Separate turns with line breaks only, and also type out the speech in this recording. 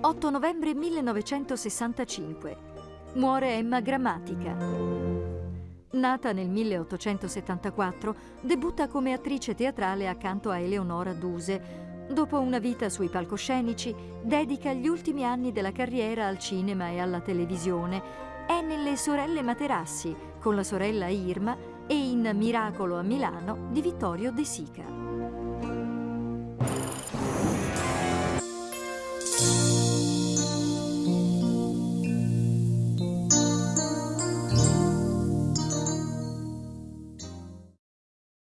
8 novembre 1965. Muore Emma Grammatica. Nata nel 1874, debutta come attrice teatrale accanto a Eleonora Duse. Dopo una vita sui palcoscenici, dedica gli ultimi anni della carriera al cinema e alla televisione. È nelle Sorelle Materassi, con la sorella Irma, e in Miracolo a Milano di Vittorio De Sica.